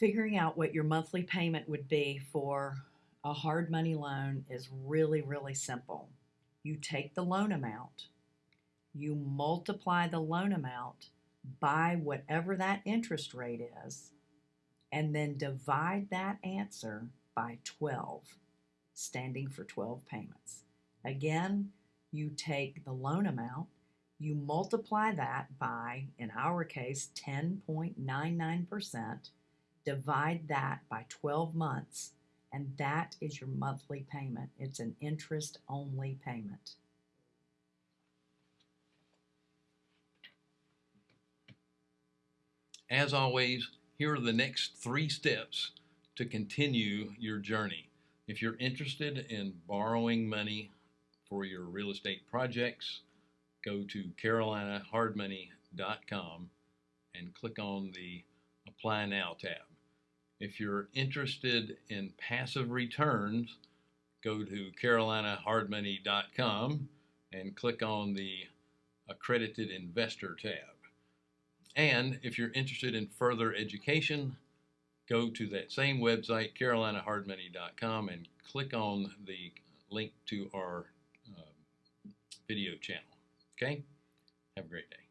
figuring out what your monthly payment would be for a hard money loan is really, really simple. You take the loan amount, you multiply the loan amount by whatever that interest rate is, and then divide that answer by 12, standing for 12 payments. Again, you take the loan amount, you multiply that by, in our case, 10.99%, divide that by 12 months, and that is your monthly payment. It's an interest only payment. As always, here are the next three steps to continue your journey. If you're interested in borrowing money for your real estate projects, go to carolinahardmoney.com and click on the Apply Now tab. If you're interested in passive returns, go to carolinahardmoney.com and click on the Accredited Investor tab. And if you're interested in further education, go to that same website, carolinahardmoney.com, and click on the link to our uh, video channel. Okay? Have a great day.